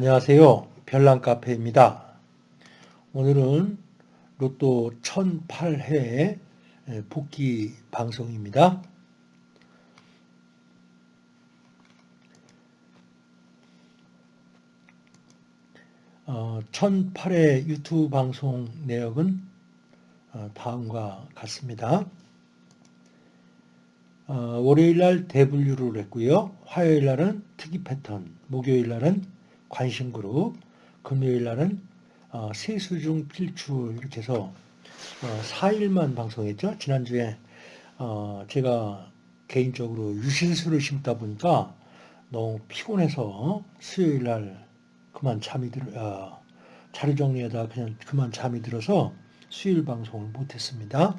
안녕하세요. 별난카페입니다. 오늘은 로또 1008회 복귀 방송입니다. 어, 1008회 유튜브 방송 내역은 어, 다음과 같습니다. 어, 월요일날 대분류를 했고요. 화요일날은 특이 패턴, 목요일날은 관심그룹, 금요일날은 어, 세수중 필출 이렇게 해서 4일만 방송했죠. 지난주에 제가 개인적으로 유실수를 심다 보니까 너무 피곤해서 수요일날 그만 잠이 들 어 자료 정리하다 그냥 그만 잠이 들어서 수요일 방송을 못했습니다.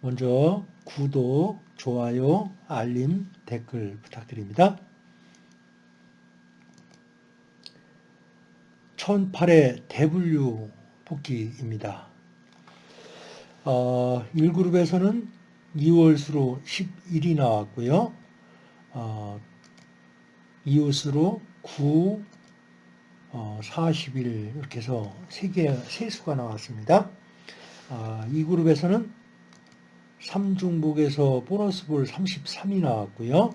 먼저 구독, 좋아요, 알림, 댓글 부탁드립니다. 1008의 대분류 복귀입니다. 어, 1그룹에서는 2월수로 11이 나왔고요. 어, 2월수로 9, 어, 40일 이렇게 해서 3개, 3수가 나왔습니다. 어, 이 그룹에서는 3중복에서 보너스볼 33이 나왔고요.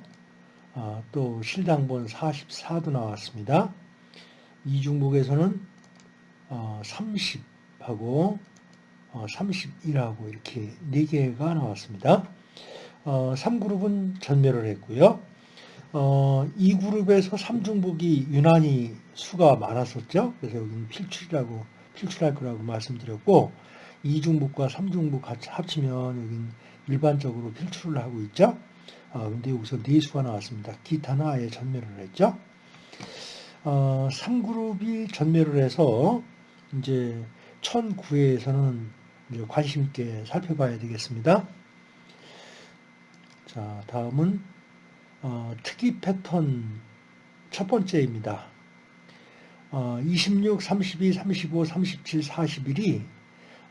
어, 또 실당본 44도 나왔습니다. 2중복에서는 어, 30하고 어, 31하고 이렇게 4개가 나왔습니다. 어, 3그룹은 전멸을 했고요. 어, 2그룹에서 3중복이 유난히 수가 많았었죠. 그래서 여기는 필출이라고, 필출할 거라고 말씀드렸고, 2중복과 3중복 같이 합치면 여기는 일반적으로 필출을 하고 있죠. 어, 근데 여기서 4수가 나왔습니다. 기타는 아예 전멸을 했죠. 어, 3그룹이 전멸을 해서 이제 1009회에서는 이제 관심 있게 살펴봐야 되겠습니다. 자, 다음은 어, 특이 패턴 첫 번째입니다. 어, 26, 32, 35, 37, 41이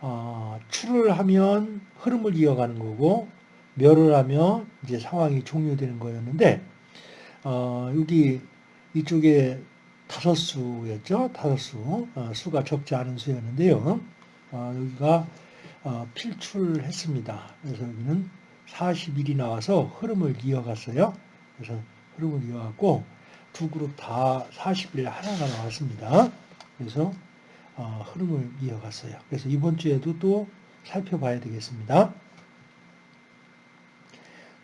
어, 출을 하면 흐름을 이어가는 거고 멸을 하면 이제 상황이 종료되는 거였는데 어, 여기 이쪽에 다섯 수였죠. 다섯 수. 어, 수가 적지 않은 수였는데요. 어, 여기가 어, 필출했습니다. 그래서 여기는 40일이 나와서 흐름을 이어갔어요. 그래서 흐름을 이어갔고 두 그룹 다 40일 하나가 나왔습니다. 그래서 어, 흐름을 이어갔어요. 그래서 이번 주에도 또 살펴봐야 되겠습니다.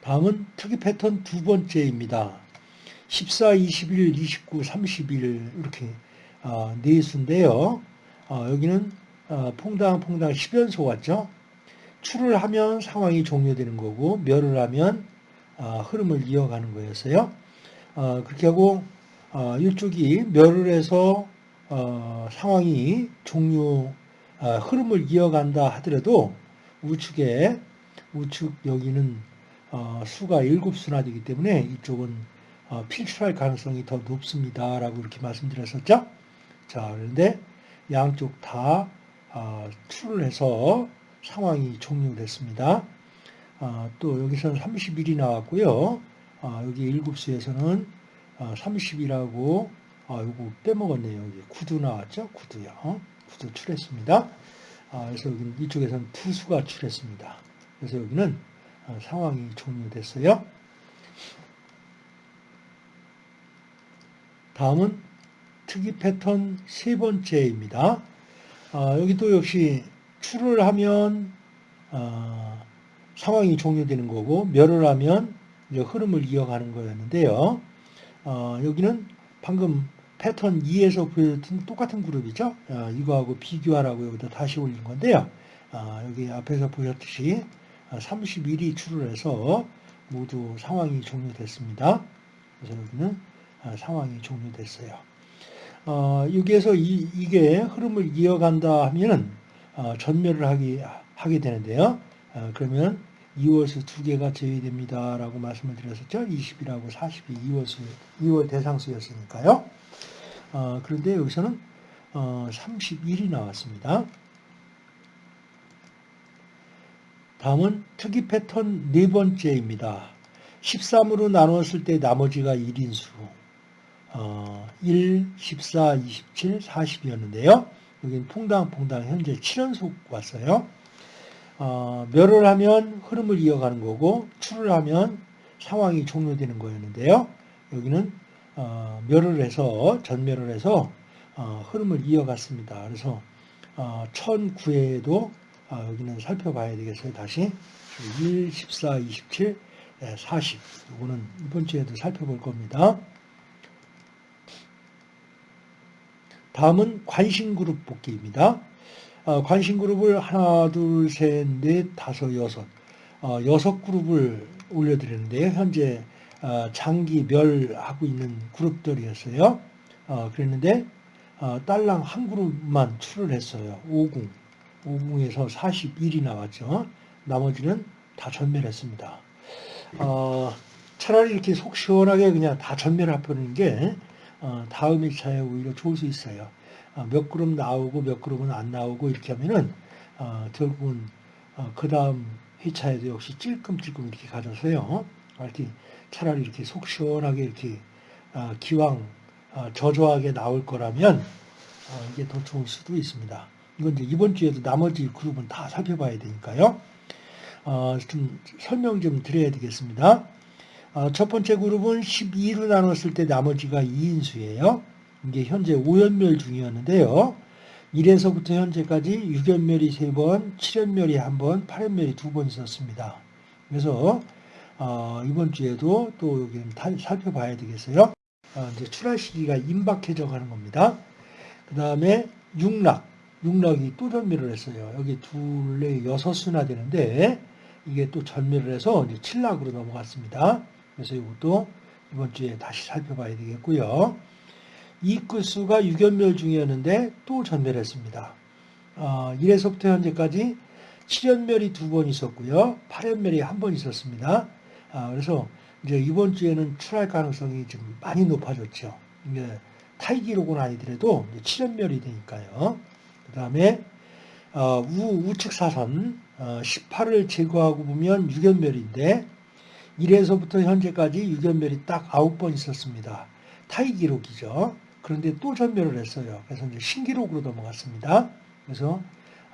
다음은 특이 패턴 두 번째입니다. 14, 21, 29, 30일 이렇게 어, 네 수인데요. 어, 여기는 어, 퐁당 퐁당 10연소 같죠? 출을 하면 상황이 종료되는 거고 멸을 하면 어, 흐름을 이어가는 거였어요. 어, 그렇게 하고 어, 이쪽이 멸을 해서 상황이 종료 흐름을 이어간다 하더라도 우측에 우측 여기는 수가 7수나 되기 때문에 이쪽은 필출할 가능성이 더 높습니다 라고 이렇게 말씀드렸었죠. 자 그런데 양쪽 다 출을 해서 상황이 종료됐습니다. 아, 또 여기서는 30일이 나왔고요. 아, 여기 7수에서는 아, 30이라고 아, 요거 빼먹었네요. 여기 구두 나왔죠? 구두요. 어? 구두 출했습니다. 아, 그래서 여기 이쪽에서는 두 수가 출했습니다. 그래서 여기는 아, 상황이 종료됐어요. 다음은 특이 패턴 세 번째입니다. 아, 여기도 역시 출을 하면 아, 상황이 종료되는 거고 멸을 하면 흐름을 이어가는 거였는데요. 어, 여기는 방금 패턴 2에서 보여줬던 똑같은 그룹이죠. 어, 이거하고 비교하라고 여기다 다시 올린 건데요. 어, 여기 앞에서 보셨듯이 31이 출을 해서 모두 상황이 종료됐습니다. 그래서 여기는 어, 상황이 종료됐어요. 어, 여기에서 이, 이게 흐름을 이어간다 하면 어, 전멸을 하기, 하게 되는데요. 어, 그러면 2월수 두 개가 제외됩니다. 라고 말씀을 드렸었죠. 20이라고 40이 2월수, 2월 대상수였으니까요. 어, 그런데 여기서는 어, 31이 나왔습니다. 다음은 특이 패턴 네 번째입니다. 13으로 나누었을 때 나머지가 1인 수. 어, 1, 14, 27, 40이었는데요. 여기는 퐁당퐁당 현재 7연속 왔어요. 어, 멸을 하면 흐름을 이어가는 거고 출을 하면 상황이 종료되는 거였는데요. 여기는 어, 멸을 해서 전멸을 해서 어, 흐름을 이어갔습니다. 그래서 어, 1009회에도 어, 여기는 살펴봐야 되겠어요. 다시 1, 14, 27, 40 이거는 이번 주에도 살펴볼 겁니다. 다음은 관심그룹 복귀입니다. 어, 관심그룹을 하나, 둘, 셋, 넷, 다섯, 여섯 어, 여섯 그룹을 올려드렸는데요. 현재 어, 장기 멸하고 있는 그룹들이었어요. 어, 그랬는데 어, 딸랑 한 그룹만 출을 했어요. 50. 50에서 41이 나왔죠. 나머지는 다 전멸했습니다. 어, 차라리 이렇게 속 시원하게 그냥 다 전멸해버리는 게 어, 다음 회차에 오히려 좋을 수 있어요. 어, 몇 그룹 나오고 몇 그룹은 안 나오고 이렇게 하면은 어, 결국은 어, 그 다음 회차에도 역시 찔끔찔끔 이렇게 가져서요. 이렇게 차라리 이렇게 속 시원하게 이렇게 어, 기왕 어, 저조하게 나올 거라면 어, 이게 더 좋을 수도 있습니다. 이건 이제 이번 주에도 나머지 그룹은 다 살펴봐야 되니까요. 어, 좀 설명 좀 드려야 되겠습니다. 어, 첫 번째 그룹은 12로 나눴을 때 나머지가 2인수예요. 이게 현재 5연멸 중이었는데요. 1에서부터 현재까지 6연멸이 3번, 7연멸이 1번, 8연멸이 2번 있었습니다. 그래서 어, 이번 주에도 또 여기는 살펴봐야 되겠어요. 어, 이제 출할 시기가 임박해져 가는 겁니다. 그 다음에 육락, 육락이 또 전멸을 했어요. 여기 둘레 여섯 수나 되는데 이게 또 전멸을 해서 이제 칠락으로 넘어갔습니다. 그래서 이것도 이번 주에 다시 살펴봐야 되겠고요. 이 끝수가 6연멸 중이었는데 또 전멸했습니다. 어, 1에서부터 현재까지 7연멸이 두 번 있었고요. 8연멸이 한 번 있었습니다. 아, 그래서 이제 이번 주에는 출할 가능성이 좀 많이 높아졌죠. 이게 타이 기록은 아니더라도 7연멸이 되니까요. 그 다음에 어, 우, 우측 사선 어, 18을 제거하고 보면 6연멸인데 1에서부터 현재까지 6연멸이 딱 9번 있었습니다. 타이 기록이죠. 그런데 또 전멸을 했어요. 그래서 이제 신기록으로 넘어갔습니다. 그래서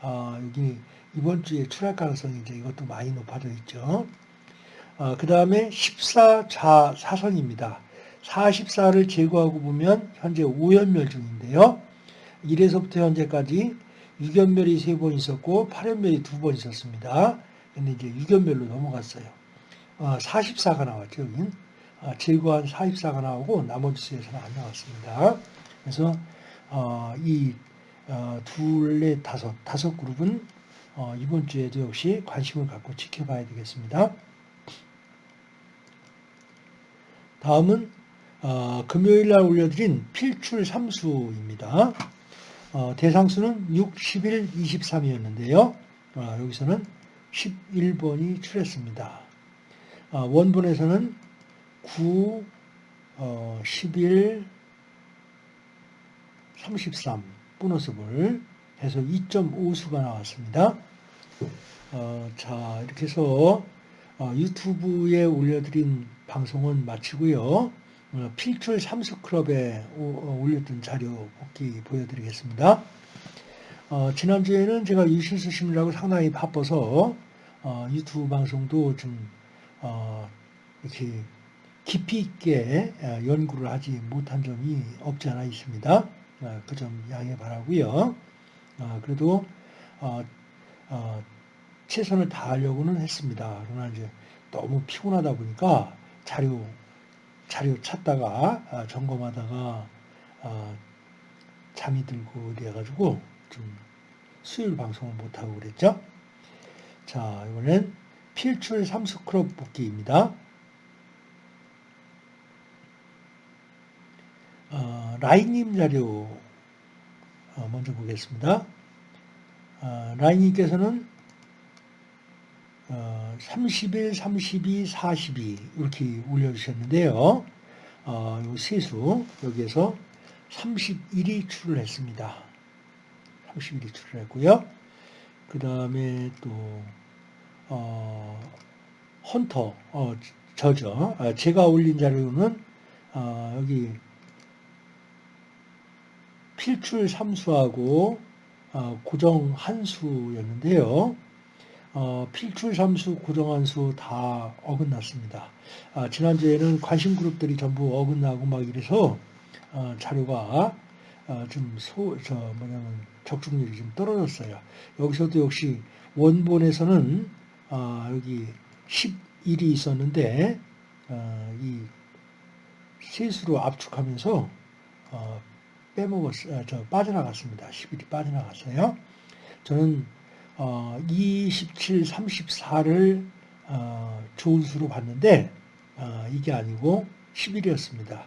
어, 여기 이번 주에 출할 가능성이 이제 이것도 많이 높아져 있죠. 어, 그 다음에 14자 사선입니다. 44를 제거하고 보면 현재 5연멸 중인데요. 1에서부터 현재까지 6연멸이 3번 있었고 8연멸이 2번 있었습니다. 근데 이제 6연멸로 넘어갔어요. 어, 44가 나왔죠. 여긴. 어, 제거한 44가 나오고 나머지 수에서는 안 나왔습니다. 그래서 어, 이 어, 둘, 넷, 다섯, 다섯 그룹은 어, 이번 주에도 역시 관심을 갖고 지켜봐야 되겠습니다. 다음은 어, 금요일 날 올려드린 필출 삼수입니다. 어, 대상수는 6, 11, 23이었는데요. 어, 여기서는 11번이 출했습니다. 어, 원본에서는 9, 11, 33 보너스볼 해서 2.5수가 나왔습니다. 어, 자 이렇게 해서 어, 유튜브에 올려드린 방송은 마치고요. 어, 필출 삼수클럽에 어, 올렸던 자료 복귀 보여드리겠습니다. 어, 지난주에는 제가 유실수 심으라고 상당히 바빠서 어, 유튜브 방송도 좀 어, 이렇게 깊이 있게 연구를 하지 못한 점이 없지 않아 있습니다. 그 점 양해 바라고요. 그래도 최선을 다하려고는 했습니다. 그러나 이제 너무 피곤하다 보니까 자료 자료 찾다가 아, 점검하다가 아, 잠이 들고 이래가지고 좀 수요일 방송을 못하고 그랬죠. 자, 이번엔 필출 삼수크롭 복귀입니다. 어, 라인님 자료 어, 먼저 보겠습니다. 어, 라인님께서는 30일, 32, 42 이렇게 올려주셨는데요. 어, 요 세수 여기에서 31이 출을 했습니다. 31이 출을 했고요. 그 다음에 또 어, 헌터 어, 저죠. 아, 제가 올린 자료는 아, 여기 필출 함수하고 아, 고정 한수였는데요. 어, 필출 함수, 고정 함수 다 어긋났습니다. 아, 지난주에는 관심 그룹들이 전부 어긋나고 막 이래서 어, 자료가 어, 좀 소, 저 뭐냐면 적중률이 좀 떨어졌어요. 여기서도 역시 원본에서는 어, 여기 11이 있었는데 어, 이 세수로 압축하면서 어, 빼먹었, 어, 저 빠져나갔습니다. 11이 빠져나갔어요. 저는 어, 27, 34를 어, 좋은 수로 봤는데 어, 이게 아니고 11이었습니다.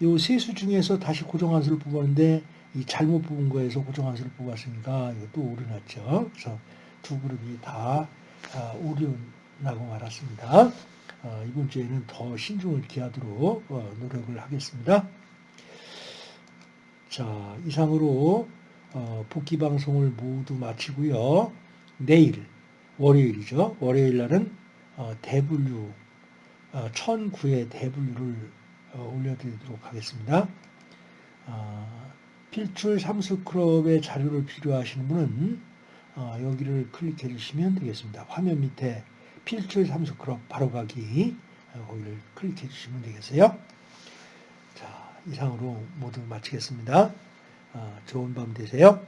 이 세수 중에서 다시 고정한 수를 뽑았는데 이 잘못 뽑은 거에서 고정한 수를 뽑았으니까 이것도 오류났죠. 그래서 두 그룹이 다 아, 오류나고 말았습니다. 어, 이번 주에는 더 신중을 기하도록 어, 노력을 하겠습니다. 자, 이상으로 어, 복귀 방송을 모두 마치고요. 내일 월요일이죠. 월요일 날은 대분류 1009의 대분류를 올려드리도록 하겠습니다. 필출 삼수클럽의 자료를 필요하시는 분은 여기를 클릭해 주시면 되겠습니다. 화면 밑에 필출 삼수클럽 바로가기 거기를 클릭해 주시면 되겠어요. 자, 이상으로 모두 마치겠습니다. 좋은 밤 되세요.